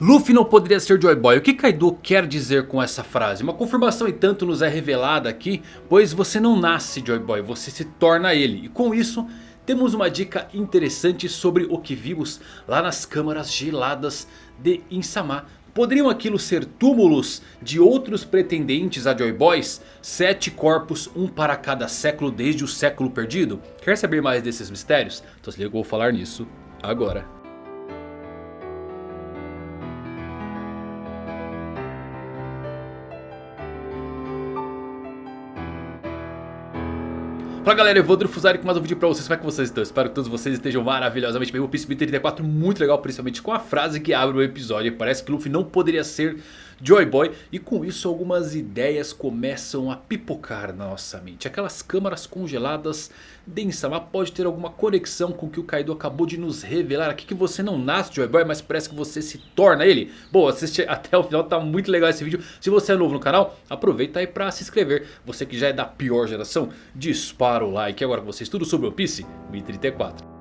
Luffy não poderia ser Joy Boy. O que Kaido quer dizer com essa frase? Uma confirmação e tanto nos é revelada aqui. Pois você não nasce Joy Boy, você se torna ele. E com isso temos uma dica interessante sobre o que vimos lá nas câmaras geladas de Insama. Poderiam aquilo ser túmulos de outros pretendentes a Joy Boys? Sete corpos, um para cada século desde o século perdido? Quer saber mais desses mistérios? Então se liga, eu vou falar nisso agora. Fala galera, eu vou Fusari com mais um vídeo pra vocês, como é que vocês estão? Espero que todos vocês estejam maravilhosamente bem, o Peace 34 muito legal, principalmente com a frase que abre o episódio. Parece que Luffy não poderia ser Joy Boy e com isso algumas ideias começam a pipocar na nossa mente Aquelas câmaras congeladas densa, mas pode ter alguma conexão com o que o Kaido acabou de nos revelar aqui Que você não nasce Joy Boy, mas parece que você se torna ele Bom, assiste até o final, tá muito legal esse vídeo Se você é novo no canal, aproveita aí pra se inscrever Você que já é da pior geração, dispara para o like. Agora com vocês tudo sobre One Piece 1034.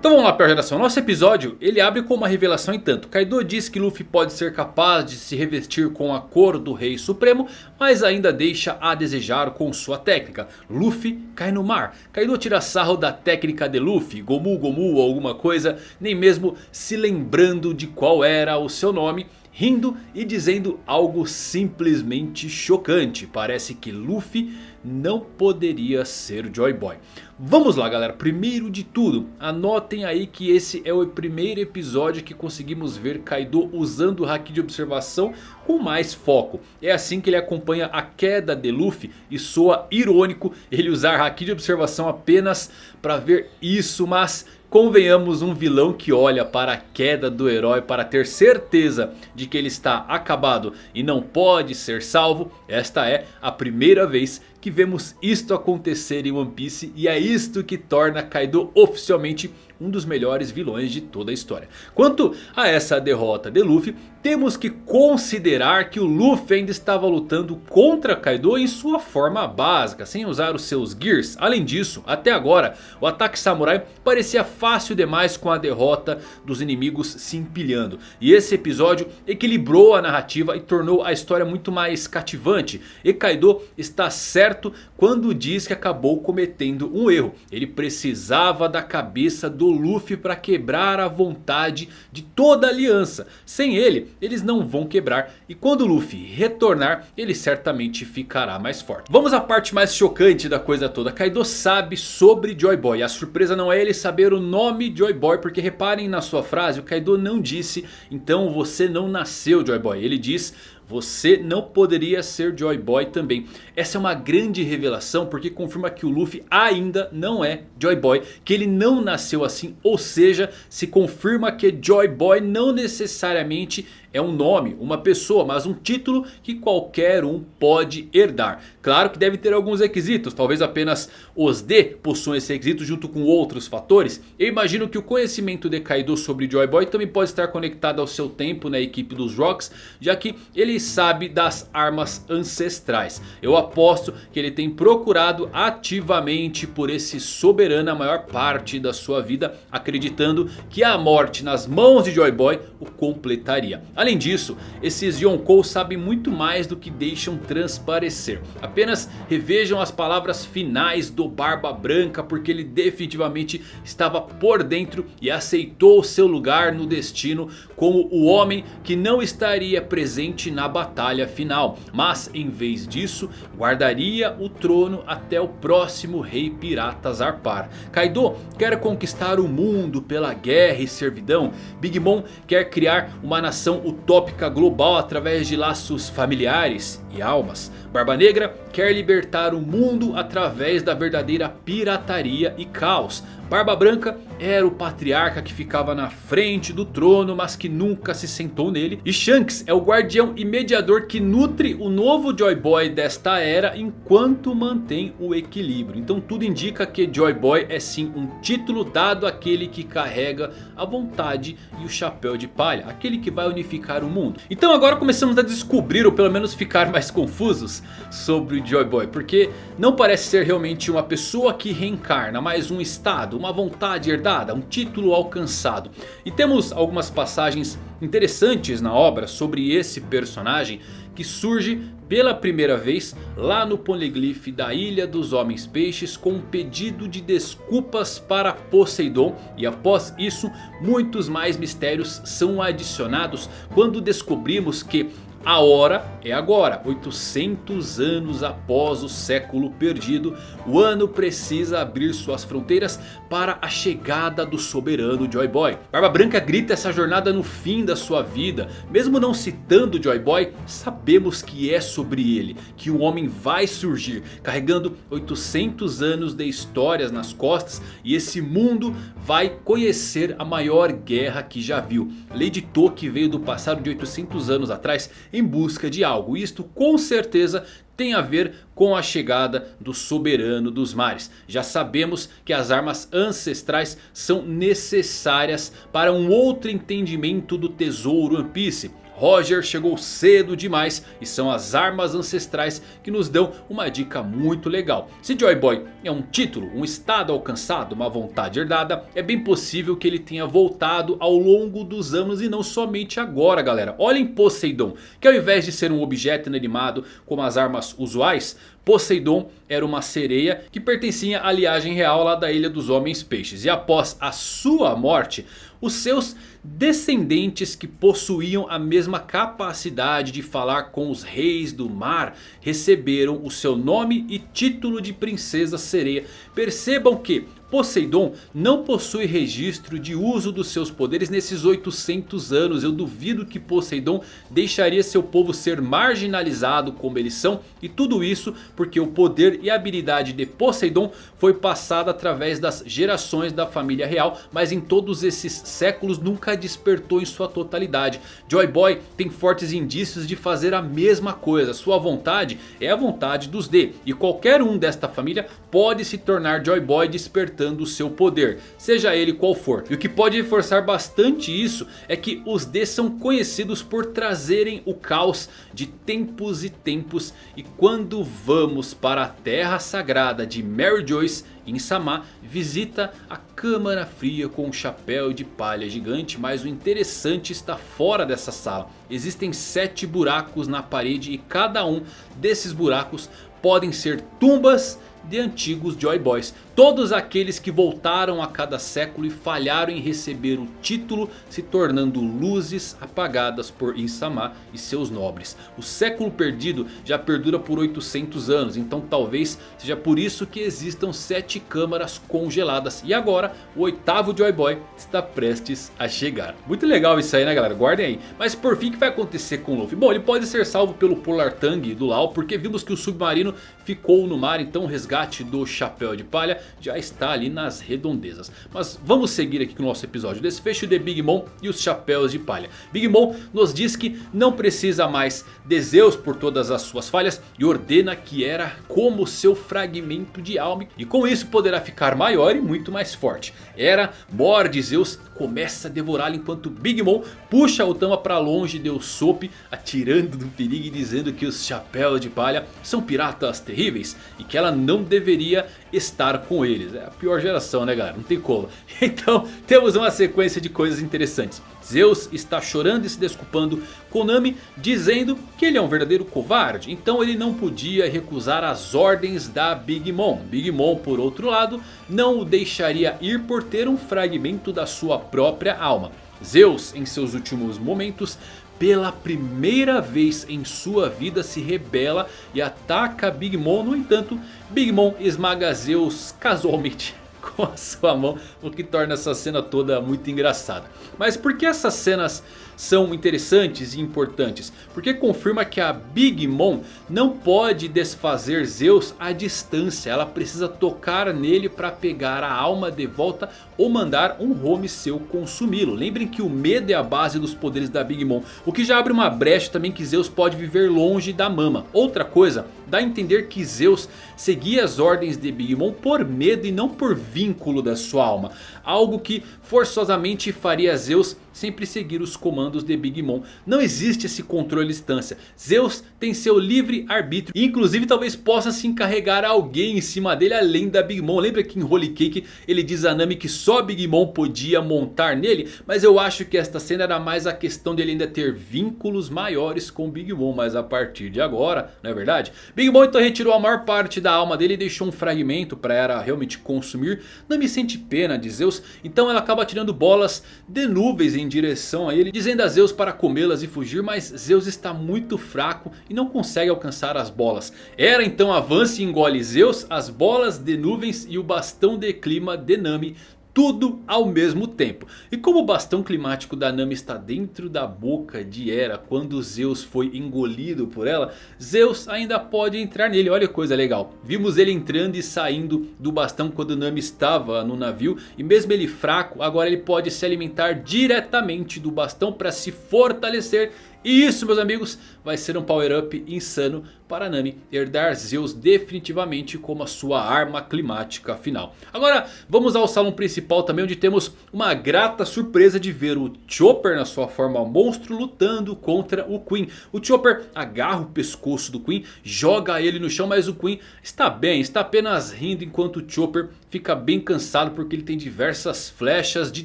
Então vamos lá pior geração, nosso episódio ele abre com uma revelação em tanto. Kaido diz que Luffy pode ser capaz de se revestir com a cor do Rei Supremo Mas ainda deixa a desejar com sua técnica. Luffy cai no mar. Kaido tira sarro da técnica de Luffy Gomu Gomu ou alguma coisa Nem mesmo se lembrando de qual era o seu nome rindo e dizendo algo simplesmente chocante. Parece que Luffy não poderia ser Joy Boy. Vamos lá galera, primeiro de tudo, anotem aí que esse é o primeiro episódio que conseguimos ver Kaido usando o Haki de observação com mais foco. É assim que ele acompanha a queda de Luffy e soa irônico ele usar Haki de observação apenas para ver isso, mas Convenhamos um vilão que olha para a queda do herói para ter certeza de que ele está acabado e não pode ser salvo. Esta é a primeira vez que vemos isto acontecer em One Piece e é isto que torna Kaido oficialmente um dos melhores vilões de toda a história. Quanto a essa derrota de Luffy, temos que considerar que o Luffy ainda estava lutando contra Kaido em sua forma básica, sem usar os seus Gears. Além disso, até agora, o ataque samurai parecia fácil demais com a derrota dos inimigos se empilhando. E esse episódio equilibrou a narrativa e tornou a história muito mais cativante. E Kaido está certo quando diz que acabou cometendo um erro. Ele precisava da cabeça do Luffy para quebrar a vontade de toda a aliança. Sem ele, eles não vão quebrar. E quando o Luffy retornar, ele certamente ficará mais forte. Vamos à parte mais chocante da coisa toda. Kaido sabe sobre Joy Boy. A surpresa não é ele saber o nome Joy Boy. Porque reparem na sua frase, o Kaido não disse, então você não nasceu Joy Boy. Ele diz... Você não poderia ser Joy Boy também. Essa é uma grande revelação porque confirma que o Luffy ainda não é Joy Boy. Que ele não nasceu assim. Ou seja, se confirma que Joy Boy não necessariamente é um nome, uma pessoa, mas um título que qualquer um pode herdar. Claro que deve ter alguns requisitos, talvez apenas os D possuam esse requisito junto com outros fatores. Eu imagino que o conhecimento de Kaido sobre Joy Boy também pode estar conectado ao seu tempo na equipe dos Rocks, já que ele sabe das armas ancestrais. Eu aposto que ele tem procurado ativamente por esse soberano a maior parte da sua vida, acreditando que a morte nas mãos de Joy Boy o completaria. Além disso, esses Yonkou sabem muito mais do que deixam transparecer. Apenas revejam as palavras finais do Barba Branca porque ele definitivamente estava por dentro e aceitou seu lugar no destino como o homem que não estaria presente na batalha final. Mas em vez disso, guardaria o trono até o próximo rei pirata Zarpar. Kaido quer conquistar o mundo pela guerra e servidão. Big Mom quer criar uma nação utópica global através de laços familiares e almas. Barba Negra quer libertar o mundo através da verdadeira pirataria e caos. Barba Branca era o patriarca que ficava na frente do trono, mas que nunca se sentou nele. E Shanks é o guardião e mediador que nutre o novo Joy Boy desta era enquanto mantém o equilíbrio. Então tudo indica que Joy Boy é sim um título dado àquele que carrega a vontade e o chapéu de palha. Aquele que vai unificar o mundo. Então agora começamos a descobrir ou pelo menos ficar mais confusos sobre sobre Joy Boy. Porque não parece ser realmente uma pessoa que reencarna. Mas um estado, uma vontade herdada, um título alcançado. E temos algumas passagens interessantes na obra sobre esse personagem. Que surge pela primeira vez lá no Poneglyph da Ilha dos Homens Peixes com um pedido de desculpas para Poseidon. E após isso muitos mais mistérios são adicionados quando descobrimos que a hora é agora, 800 anos após o século perdido, o ano precisa abrir suas fronteiras para a chegada do soberano Joy Boy. Barba Branca grita essa jornada no fim da sua vida, mesmo não citando Joy Boy, sabemos que é sobre ele, que o homem vai surgir, carregando 800 anos de histórias nas costas e esse mundo vai conhecer a maior guerra que já viu. Lady Toki veio do passado de 800 anos atrás em busca de algo. Isto com certeza tem a ver com a chegada do soberano dos mares. Já sabemos que as armas ancestrais são necessárias para um outro entendimento do tesouro One Piece. Roger chegou cedo demais e são as armas ancestrais que nos dão uma dica muito legal. Se Joy Boy é um título, um estado alcançado, uma vontade herdada, é bem possível que ele tenha voltado ao longo dos anos e não somente agora galera. Olhem Poseidon, que ao invés de ser um objeto inanimado como as armas usuais, Poseidon era uma sereia que pertencia à liagem real lá da Ilha dos Homens Peixes. E após a sua morte, os seus descendentes que possuíam a mesma capacidade de falar com os reis do mar receberam o seu nome e título de princesa sereia. Percebam que Poseidon não possui registro de uso dos seus poderes nesses 800 anos. Eu duvido que Poseidon deixaria seu povo ser marginalizado como eles são. E tudo isso porque o poder e habilidade de Poseidon foi passada através das gerações da família real. Mas em todos esses séculos nunca despertou em sua totalidade. Joy Boy tem fortes indícios de fazer a mesma coisa. Sua vontade é a vontade dos D. E qualquer um desta família pode se tornar Joy Boy despertando o seu poder, seja ele qual for. E o que pode reforçar bastante isso é que os D são conhecidos por trazerem o caos de tempos e tempos. E quando vamos para a terra sagrada de Mary Joyce em Sama, visita a câmara fria com um chapéu de palha gigante. Mas o interessante está fora dessa sala. Existem sete buracos na parede e cada um desses buracos podem ser tumbas de antigos Joy Boys. Todos aqueles que voltaram a cada século e falharam em receber o título se tornando luzes apagadas por Insama e seus nobres. O século perdido já perdura por 800 anos, então talvez seja por isso que existam sete câmaras congeladas. E agora o oitavo Joy Boy está prestes a chegar. Muito legal isso aí né galera, guardem aí. Mas por fim o que vai acontecer com o Luffy? Bom ele pode ser salvo pelo Polar Tang do Lau porque vimos que o submarino ficou no mar, então o resgate do Chapéu de Palha já está ali nas redondezas. Mas vamos seguir aqui com o nosso episódio. Desfecho de Big Mom e os Chapéus de Palha. Big Mom nos diz que não precisa mais de Zeus por todas as suas falhas. E ordena que era como seu fragmento de alma. E com isso poderá ficar maior e muito mais forte. Era morde Zeus começa a devorá-lo enquanto Big Mom puxa o Tama para longe de Usopp, atirando do perigo e dizendo que os chapéus de palha são piratas terríveis e que ela não deveria estar com eles. É a pior geração né galera, não tem como. Então temos uma sequência de coisas interessantes. Zeus está chorando e se desculpando com Nami dizendo que ele é um verdadeiro covarde. Então ele não podia recusar as ordens da Big Mom. Big Mom por outro lado não o deixaria ir por ter um fragmento da sua própria alma. Zeus em seus últimos momentos pela primeira vez em sua vida se rebela e ataca Big Mom. No entanto, Big Mom esmaga Zeus casualmente com a sua mão, o que torna essa cena toda muito engraçada. Mas por que essas cenas são interessantes e importantes? Porque confirma que a Big Mom não pode desfazer Zeus à distância. Ela precisa tocar nele para pegar a alma de volta ou mandar um home seu consumi-lo. Lembrem que o medo é a base dos poderes da Big Mom. O que já abre uma brecha também que Zeus pode viver longe da mama. Outra coisa, dá a entender que Zeus seguia as ordens de Big Mom por medo e não por vínculo da sua alma. Algo que forçosamente faria Zeus sempre seguir os comandos de Big Mom. Não existe esse controle à distância. Zeus tem seu livre arbítrio. Inclusive talvez possa se encarregar alguém em cima dele além da Big Mom. Lembra que em Holy Cake ele diz a Nami que só Big Mom podia montar nele? Mas eu acho que esta cena era mais a questão dele ainda ter vínculos maiores com Big Mom. Mas a partir de agora, não é verdade? Big Mom então retirou a maior parte da alma dele e deixou um fragmento para ela realmente consumir. Nami sente pena de Zeus. Então ela acaba tirando bolas de nuvens em direção a ele. Dizendo a Zeus para comê-las e fugir. Mas Zeus está muito fraco e não consegue alcançar as bolas. Era então avance e engole Zeus, as bolas de nuvens e o bastão de clima de Nami tudo ao mesmo tempo. E como o bastão climático da Nami está dentro da boca de Hera quando Zeus foi engolido por ela, Zeus ainda pode entrar nele. Olha que coisa legal. Vimos ele entrando e saindo do bastão quando Nami estava no navio. E mesmo ele fraco, agora ele pode se alimentar diretamente do bastão para se fortalecer e isso meus amigos vai ser um power up insano para Nami herdar Zeus definitivamente como a sua arma climática final. Agora vamos ao salão principal também onde temos uma grata surpresa de ver o Chopper na sua forma monstro lutando contra o Queen. O Chopper agarra o pescoço do Queen, joga ele no chão mas o Queen está bem, está apenas rindo enquanto o Chopper fica bem cansado porque ele tem diversas flechas de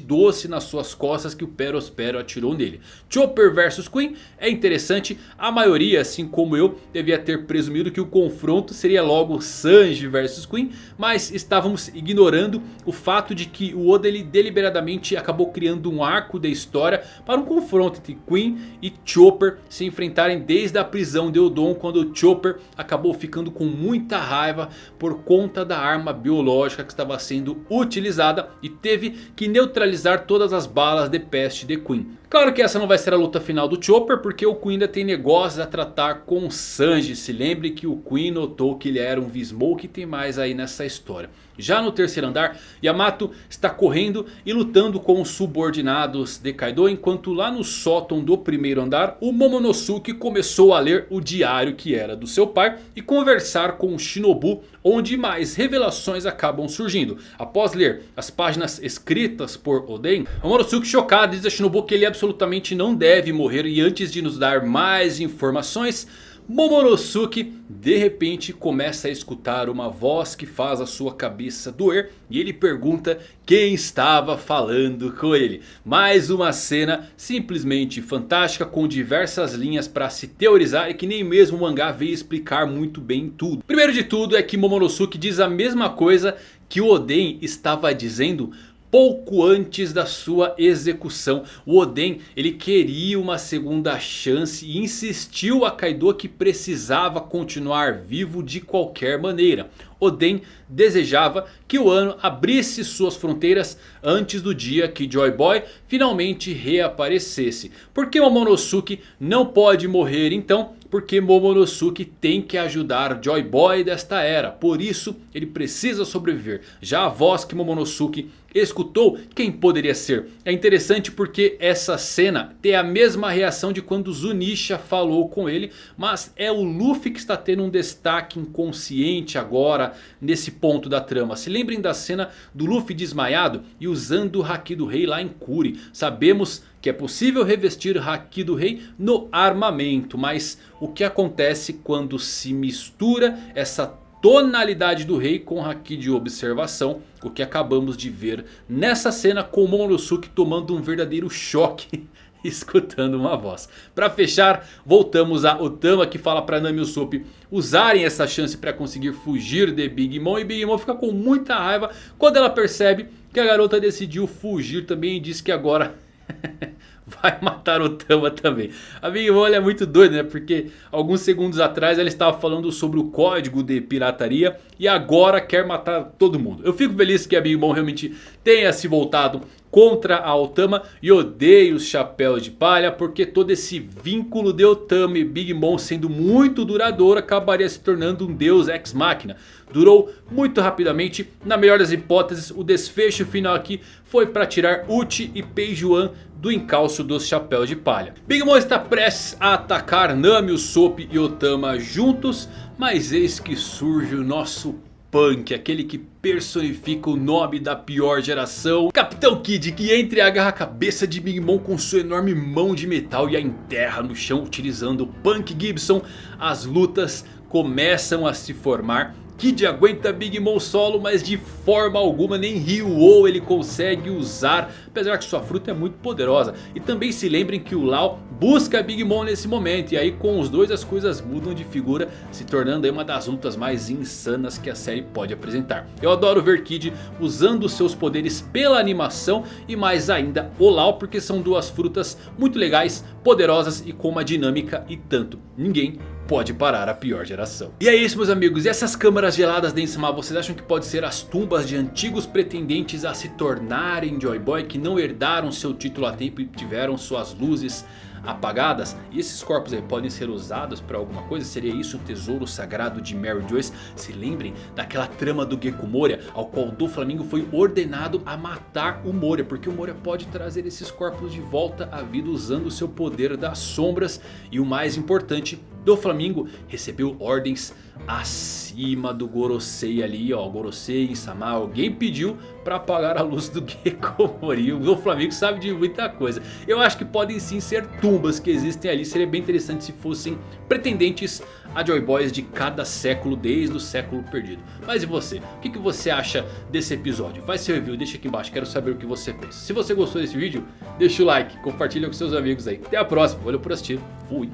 doce nas suas costas que o Perospero atirou nele. Chopper versus Queen é interessante, a maioria assim como eu devia ter presumido que o confronto seria logo Sanji versus Queen. Mas estávamos ignorando o fato de que o Oda ele deliberadamente acabou criando um arco da história para um confronto entre Queen e Chopper se enfrentarem desde a prisão de Odon. Quando Chopper acabou ficando com muita raiva por conta da arma biológica que estava sendo utilizada. E teve que neutralizar todas as balas de peste de Queen. Claro que essa não vai ser a luta final do Chopper porque o Queen ainda tem negócios a tratar com Sanji. Se lembre que o Queen notou que ele era um V-Smoke e tem mais aí nessa história. Já no terceiro andar, Yamato está correndo e lutando com os subordinados de Kaido. Enquanto lá no sótão do primeiro andar, o Momonosuke começou a ler o diário que era do seu pai. E conversar com o Shinobu, onde mais revelações acabam surgindo. Após ler as páginas escritas por Oden, Momonosuke chocado diz a Shinobu que ele absolutamente não deve morrer. E antes de nos dar mais informações... Momonosuke de repente começa a escutar uma voz que faz a sua cabeça doer. E ele pergunta quem estava falando com ele. Mais uma cena simplesmente fantástica com diversas linhas para se teorizar. E que nem mesmo o mangá veio explicar muito bem tudo. Primeiro de tudo é que Momonosuke diz a mesma coisa que o Oden estava dizendo pouco antes da sua execução. O Oden ele queria uma segunda chance e insistiu a Kaido que precisava continuar vivo de qualquer maneira. Oden desejava que o ano abrisse suas fronteiras antes do dia que Joy Boy finalmente reaparecesse. Porque Momonosuke não pode morrer então? Porque Momonosuke tem que ajudar Joy Boy desta era. Por isso ele precisa sobreviver. Já a voz que Momonosuke escutou, quem poderia ser? É interessante porque essa cena tem a mesma reação de quando Zunisha falou com ele. Mas é o Luffy que está tendo um destaque inconsciente agora nesse ponto da trama. Se lembrem da cena do Luffy desmaiado e usando o Haki do Rei lá em Kuri. Sabemos que é possível revestir Haki do Rei no armamento. Mas o que acontece quando se mistura essa tonalidade do rei com Haki de observação. O que acabamos de ver nessa cena com o Momonosuke tomando um verdadeiro choque escutando uma voz. Para fechar, voltamos a Otama que fala para Nami e Usopp usarem essa chance para conseguir fugir de Big Mom. E Big Mom fica com muita raiva quando ela percebe que a garota decidiu fugir também e diz que agora... vai matar o Tama também. A Big Mom é muito doida, né? Porque alguns segundos atrás ela estava falando sobre o código de pirataria. E agora quer matar todo mundo. Eu fico feliz que a Big Mom realmente tenha se voltado contra a Otama. E odeio os chapéus de palha. Porque todo esse vínculo de Otama e Big Mom sendo muito duradouro. Acabaria se tornando um deus ex-máquina. Durou muito rapidamente. Na melhor das hipóteses o desfecho final aqui foi para tirar Uchi e Peijuan do encalço dos chapéus de palha. Big Mom está prestes a atacar Nami, Usopp e Otama juntos. Mas eis que surge o nosso Vegapunk, aquele que personifica o nome da pior geração. Capitão Kid que entra e agarra a cabeça de Big Mom com sua enorme mão de metal e a enterra no chão utilizando Punk Gibson. As lutas começam a se formar Kid aguenta Big Mom solo, mas de forma alguma nem Ryu ou ele consegue usar. Apesar que sua fruta é muito poderosa. E também se lembrem que o Lau busca Big Mom nesse momento. E aí com os dois as coisas mudam de figura. Se tornando uma das lutas mais insanas que a série pode apresentar. Eu adoro ver Kid usando seus poderes pela animação. E mais ainda o Lau. Porque são duas frutas muito legais, poderosas e com uma dinâmica e tanto. Ninguém pode parar a pior geração. E é isso meus amigos, e essas câmaras geladas de Insama, vocês acham que pode ser as tumbas de antigos pretendentes a se tornarem Joy Boy que não herdaram seu título a tempo e tiveram suas luzes apagadas. E esses corpos aí podem ser usados para alguma coisa? Seria isso o tesouro sagrado de Mary Joyce? Se lembrem daquela trama do Gecko Moria ao qual do Flamingo foi ordenado a matar o Moria. Porque o Moria pode trazer esses corpos de volta à vida usando o seu poder das sombras. E o mais importante, do Flamingo recebeu ordens acima do Gorosei ali, ó, Gorosei, Sama, alguém pediu para apagar a luz do Gecko Mori. O Flamengo sabe de muita coisa. Eu acho que podem sim ser tumbas que existem ali. Seria bem interessante se fossem pretendentes a Joy Boys de cada século, desde o século perdido. Mas e você? O que, que você acha desse episódio? Faz seu review, deixa aqui embaixo, quero saber o que você pensa. Se você gostou desse vídeo, deixa o like, compartilha com seus amigos aí. Até a próxima, valeu por assistir, fui!